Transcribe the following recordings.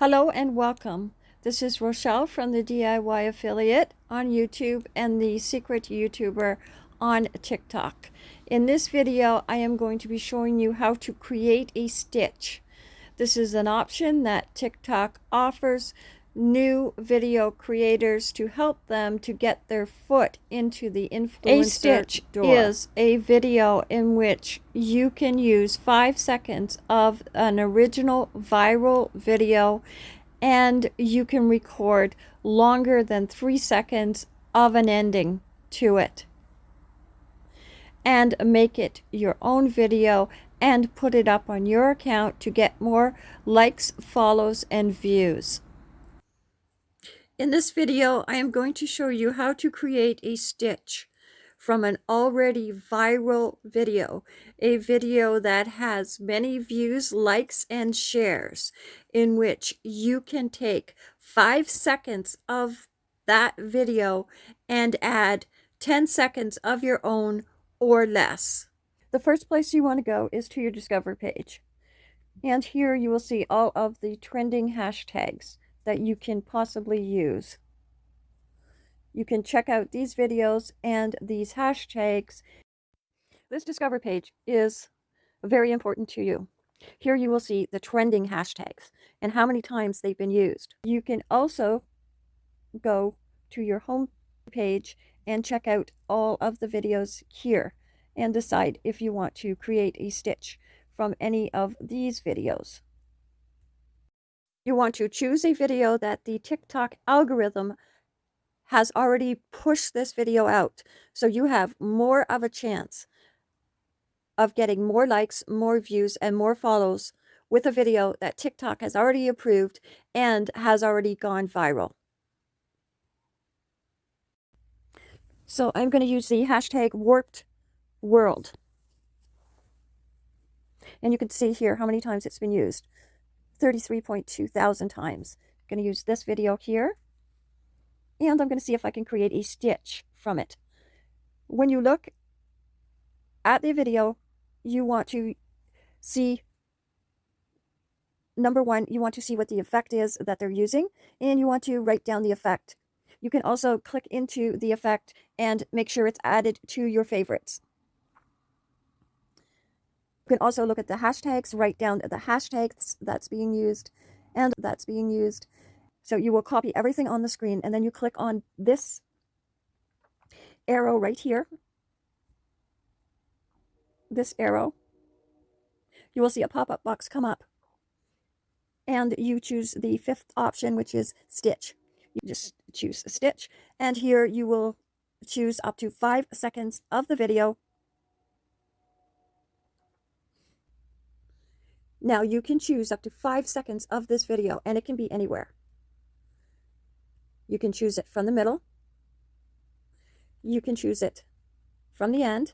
Hello and welcome. This is Rochelle from the DIY Affiliate on YouTube and the Secret YouTuber on TikTok. In this video, I am going to be showing you how to create a stitch. This is an option that TikTok offers new video creators to help them to get their foot into the influencer A stitch door. is a video in which you can use five seconds of an original viral video and you can record longer than three seconds of an ending to it and make it your own video and put it up on your account to get more likes, follows, and views. In this video, I am going to show you how to create a stitch from an already viral video, a video that has many views, likes, and shares, in which you can take five seconds of that video and add 10 seconds of your own or less. The first place you want to go is to your Discover page. And here you will see all of the trending hashtags that you can possibly use. You can check out these videos and these hashtags. This Discover page is very important to you. Here you will see the trending hashtags and how many times they've been used. You can also go to your home page and check out all of the videos here and decide if you want to create a stitch from any of these videos. You want to choose a video that the TikTok algorithm has already pushed this video out. So you have more of a chance of getting more likes, more views, and more follows with a video that TikTok has already approved and has already gone viral. So I'm going to use the hashtag warped world. And you can see here how many times it's been used. 33.2 thousand times. I'm going to use this video here. And I'm going to see if I can create a stitch from it. When you look at the video, you want to see, number one, you want to see what the effect is that they're using, and you want to write down the effect. You can also click into the effect and make sure it's added to your favorites. You can also look at the hashtags, write down the hashtags that's being used and that's being used. So you will copy everything on the screen and then you click on this arrow right here. This arrow. You will see a pop-up box come up. And you choose the fifth option, which is stitch. You just choose stitch. And here you will choose up to five seconds of the video Now you can choose up to five seconds of this video and it can be anywhere. You can choose it from the middle. You can choose it from the end.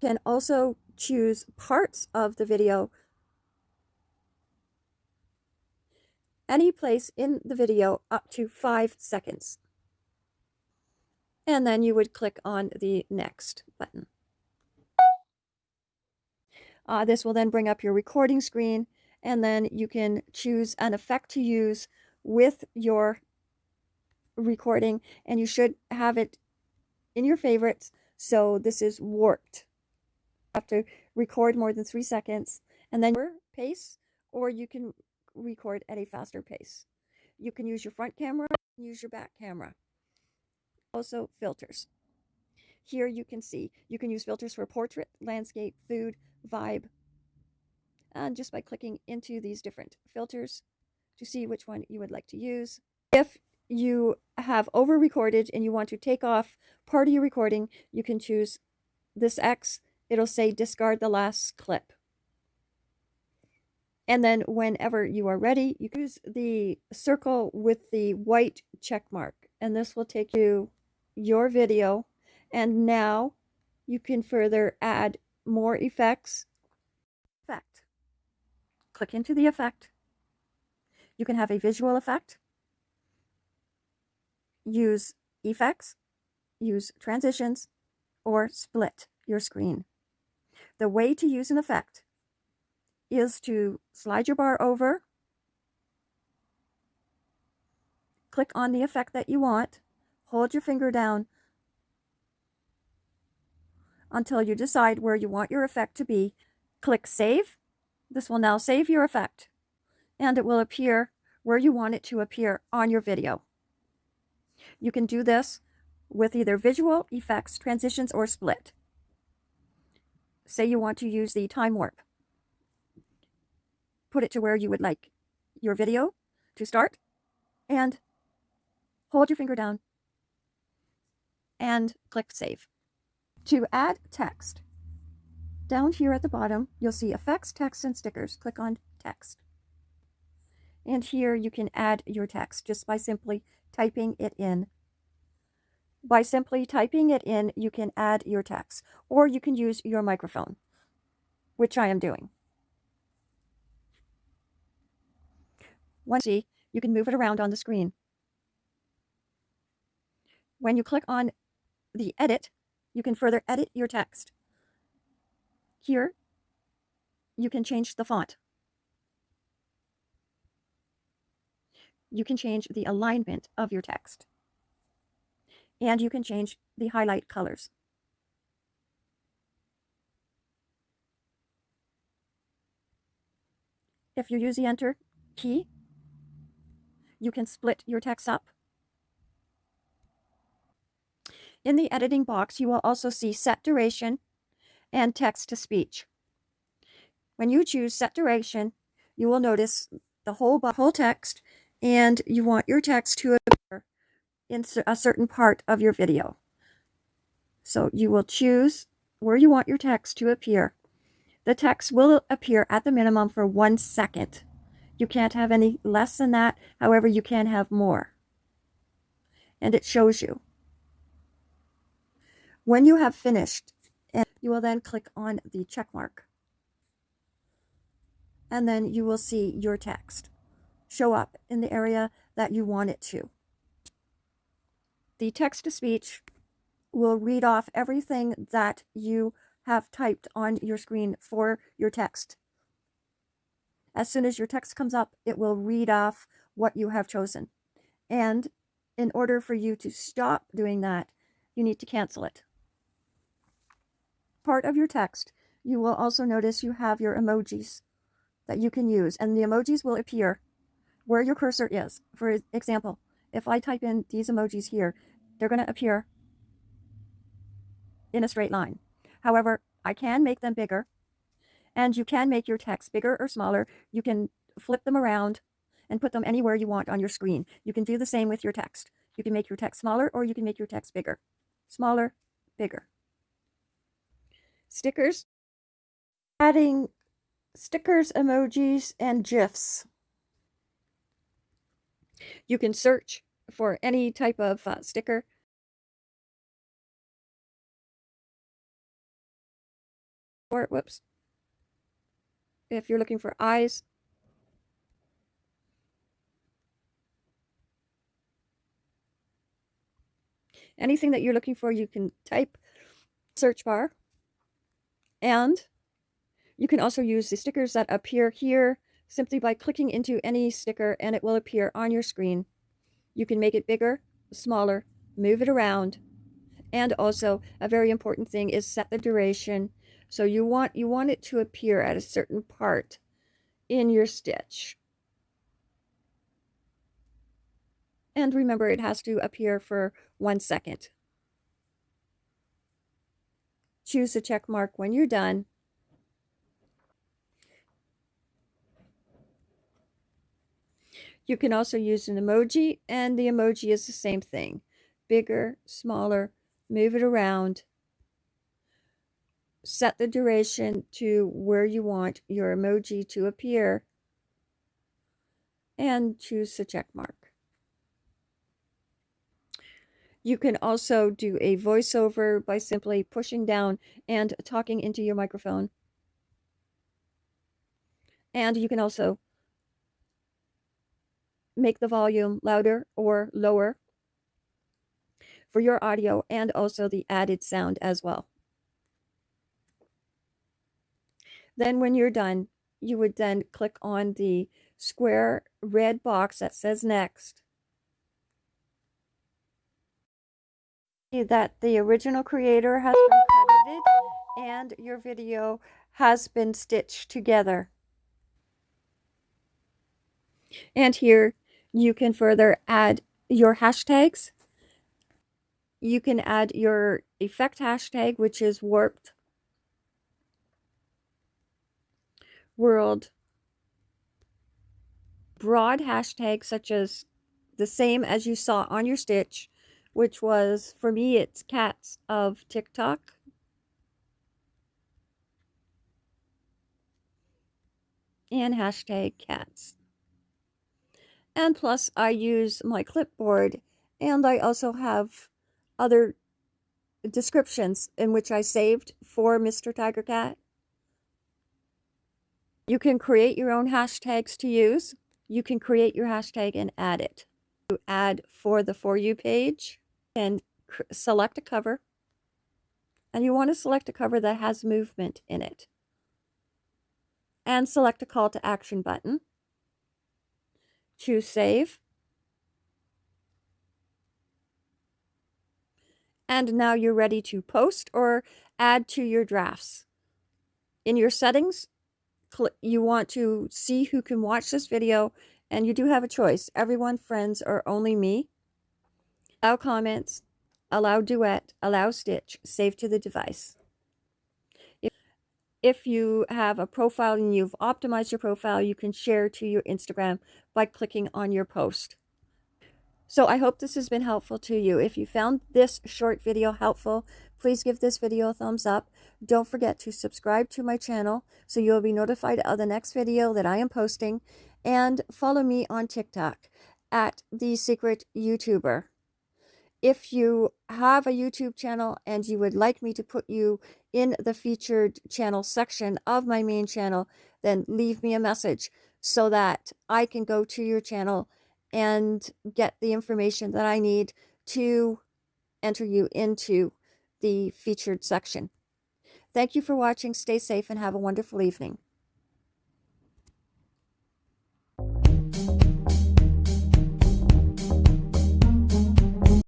You can also choose parts of the video any place in the video up to five seconds. And then you would click on the next button. Uh, this will then bring up your recording screen and then you can choose an effect to use with your recording and you should have it in your favorites. So this is warped. You have to record more than three seconds and then your pace or you can record at a faster pace. You can use your front camera, use your back camera. Also filters. Here you can see, you can use filters for portrait, landscape, food, vibe, and just by clicking into these different filters to see which one you would like to use. If you have over recorded and you want to take off part of your recording, you can choose this X. It'll say discard the last clip. And then whenever you are ready, you use the circle with the white check mark. And this will take you your video and now you can further add more effects, effect. Click into the effect. You can have a visual effect, use effects, use transitions, or split your screen. The way to use an effect is to slide your bar over, click on the effect that you want, hold your finger down, until you decide where you want your effect to be. Click Save. This will now save your effect and it will appear where you want it to appear on your video. You can do this with either visual effects, transitions, or split. Say you want to use the time warp. Put it to where you would like your video to start and hold your finger down and click save. To add text, down here at the bottom, you'll see effects, text, and stickers. Click on text. And here you can add your text just by simply typing it in. By simply typing it in, you can add your text, or you can use your microphone, which I am doing. Once you see, you can move it around on the screen. When you click on the edit, you can further edit your text. Here, you can change the font. You can change the alignment of your text. And you can change the highlight colors. If you use the Enter key, you can split your text up. In the editing box, you will also see set duration and text to speech. When you choose set duration, you will notice the whole, whole text and you want your text to appear in a certain part of your video. So you will choose where you want your text to appear. The text will appear at the minimum for one second. You can't have any less than that. However, you can have more. And it shows you. When you have finished, you will then click on the check mark. And then you will see your text show up in the area that you want it to. The text-to-speech will read off everything that you have typed on your screen for your text. As soon as your text comes up, it will read off what you have chosen. And in order for you to stop doing that, you need to cancel it. Part of your text, you will also notice you have your emojis that you can use, and the emojis will appear where your cursor is. For example, if I type in these emojis here, they're going to appear in a straight line. However, I can make them bigger and you can make your text bigger or smaller. You can flip them around and put them anywhere you want on your screen. You can do the same with your text. You can make your text smaller or you can make your text bigger. Smaller, bigger. Stickers. Adding stickers, emojis, and GIFs. You can search for any type of uh, sticker. Or, whoops. If you're looking for eyes. Anything that you're looking for, you can type search bar. And you can also use the stickers that appear here simply by clicking into any sticker and it will appear on your screen. You can make it bigger, smaller, move it around. And also a very important thing is set the duration. So you want you want it to appear at a certain part in your stitch. And remember it has to appear for one second. Choose a check mark when you're done You can also use an emoji, and the emoji is the same thing. Bigger, smaller, move it around. Set the duration to where you want your emoji to appear. And choose the check mark. You can also do a voiceover by simply pushing down and talking into your microphone. And you can also make the volume louder or lower for your audio and also the added sound as well. Then when you're done, you would then click on the square red box that says next. That the original creator has been credited and your video has been stitched together. And here you can further add your hashtags. You can add your effect hashtag, which is warped world broad hashtags such as the same as you saw on your stitch, which was, for me, it's cats of TikTok. And hashtag cats. And plus, I use my clipboard, and I also have other descriptions in which I saved for Mr. Tiger Cat. You can create your own hashtags to use. You can create your hashtag and add it. You add for the For You page and select a cover. And you want to select a cover that has movement in it. And select a call to action button. Choose Save. And now you're ready to post or add to your drafts. In your settings, you want to see who can watch this video, and you do have a choice. Everyone, friends, or only me. Allow comments, allow duet, allow stitch, save to the device. If, if you have a profile and you've optimized your profile, you can share to your Instagram by clicking on your post. So I hope this has been helpful to you. If you found this short video helpful, please give this video a thumbs up. Don't forget to subscribe to my channel so you'll be notified of the next video that I am posting. And follow me on TikTok at The Secret YouTuber. If you have a YouTube channel and you would like me to put you in the featured channel section of my main channel, then leave me a message so that I can go to your channel and get the information that I need to enter you into the featured section. Thank you for watching. Stay safe and have a wonderful evening.